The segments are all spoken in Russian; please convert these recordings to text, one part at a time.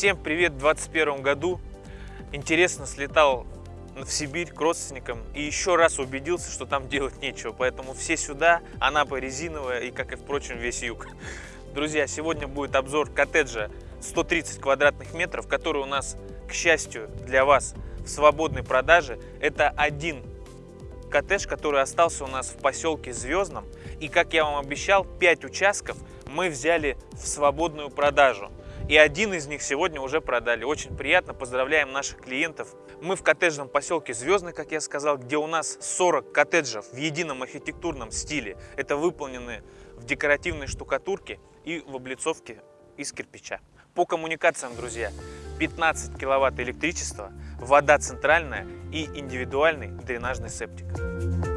Всем привет в 2021 году. Интересно слетал в Сибирь к родственникам и еще раз убедился, что там делать нечего. Поэтому все сюда, Анапа резиновая и, как и, впрочем, весь юг. Друзья, сегодня будет обзор коттеджа 130 квадратных метров, который у нас, к счастью для вас, в свободной продаже. Это один коттедж, который остался у нас в поселке Звездном. И, как я вам обещал, 5 участков мы взяли в свободную продажу. И один из них сегодня уже продали. Очень приятно, поздравляем наших клиентов. Мы в коттеджном поселке Звездный, как я сказал, где у нас 40 коттеджев в едином архитектурном стиле. Это выполнены в декоративной штукатурке и в облицовке из кирпича. По коммуникациям, друзья, 15 киловатт электричества, вода центральная и индивидуальный дренажный септик.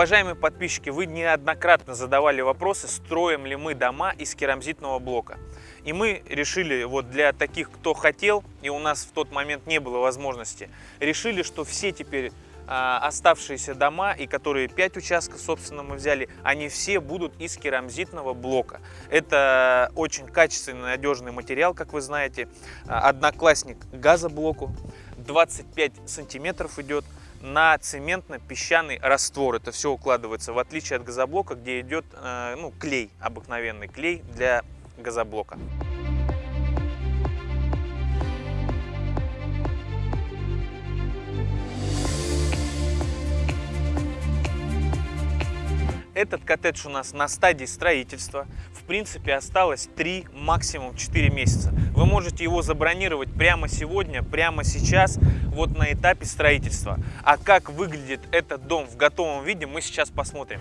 Уважаемые подписчики, вы неоднократно задавали вопросы, строим ли мы дома из керамзитного блока. И мы решили, вот для таких, кто хотел, и у нас в тот момент не было возможности, решили, что все теперь а, оставшиеся дома, и которые 5 участков, собственно, мы взяли, они все будут из керамзитного блока. Это очень качественный, надежный материал, как вы знаете. Одноклассник газоблоку, 25 сантиметров идет на цементно-песчаный раствор. Это все укладывается, в отличие от газоблока, где идет э, ну, клей, обыкновенный клей для газоблока. Этот коттедж у нас на стадии строительства. Принципе, осталось 3, максимум 4 месяца. Вы можете его забронировать прямо сегодня, прямо сейчас, вот на этапе строительства. А как выглядит этот дом в готовом виде, мы сейчас посмотрим.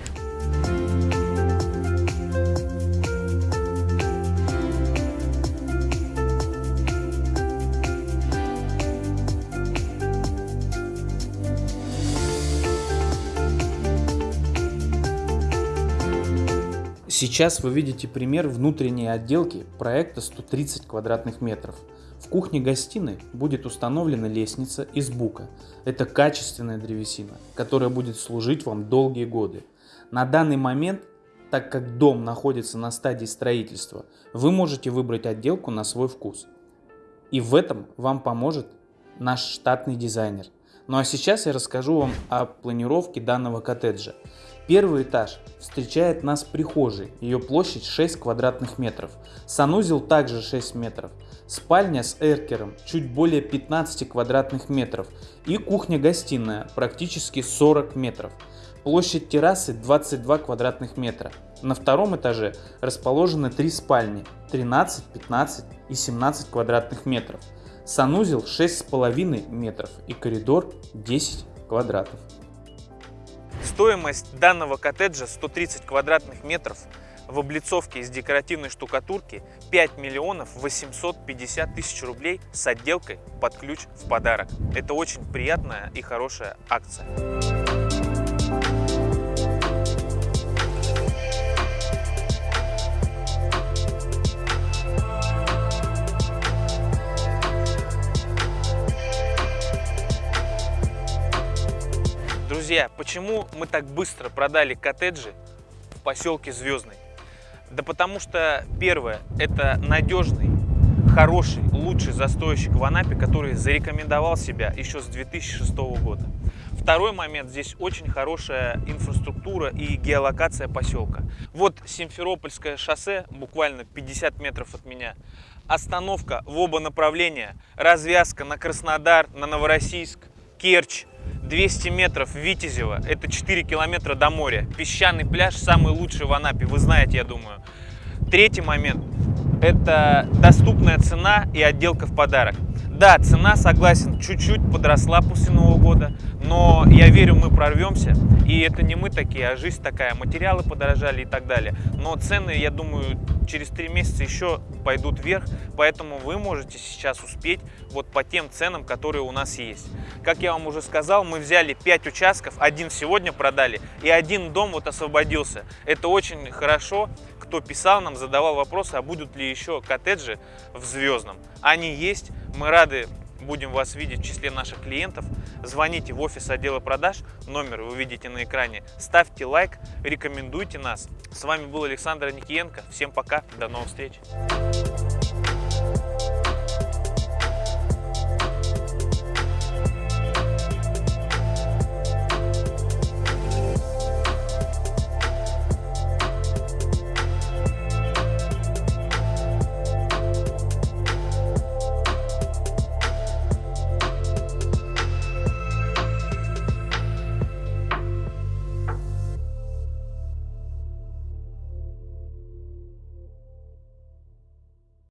Сейчас вы видите пример внутренней отделки проекта 130 квадратных метров. В кухне-гостиной будет установлена лестница из бука. Это качественная древесина, которая будет служить вам долгие годы. На данный момент, так как дом находится на стадии строительства, вы можете выбрать отделку на свой вкус. И в этом вам поможет наш штатный дизайнер. Ну а сейчас я расскажу вам о планировке данного коттеджа. Первый этаж встречает нас прихожей, ее площадь 6 квадратных метров, санузел также 6 метров, спальня с эркером чуть более 15 квадратных метров и кухня-гостиная практически 40 метров. Площадь террасы 22 квадратных метра. На втором этаже расположены три спальни 13, 15 и 17 квадратных метров. Санузел 6,5 метров и коридор 10 квадратов. Стоимость данного коттеджа 130 квадратных метров в облицовке из декоративной штукатурки 5 миллионов 850 тысяч рублей с отделкой под ключ в подарок. Это очень приятная и хорошая акция. Друзья, почему мы так быстро продали коттеджи в поселке Звездный? Да потому что, первое, это надежный, хороший, лучший застройщик в Анапе, который зарекомендовал себя еще с 2006 года. Второй момент, здесь очень хорошая инфраструктура и геолокация поселка. Вот Симферопольское шоссе, буквально 50 метров от меня. Остановка в оба направления, развязка на Краснодар, на Новороссийск, Керчь, 200 метров Витязева, это 4 километра до моря. Песчаный пляж самый лучший в Анапе, вы знаете, я думаю. Третий момент – это доступная цена и отделка в подарок. Да, цена, согласен, чуть-чуть подросла после Нового года, но я верю, мы прорвемся. И это не мы такие, а жизнь такая. Материалы подорожали и так далее. Но цены, я думаю, через три месяца еще пойдут вверх, поэтому вы можете сейчас успеть вот по тем ценам, которые у нас есть. Как я вам уже сказал, мы взяли 5 участков, один сегодня продали, и один дом вот освободился. Это очень хорошо, кто писал нам, задавал вопросы, а будут ли еще коттеджи в Звездном. Они есть, мы рады будем вас видеть в числе наших клиентов, звоните в офис отдела продаж, номер вы видите на экране, ставьте лайк, рекомендуйте нас. С вами был Александр Никиенко. Всем пока, до новых встреч.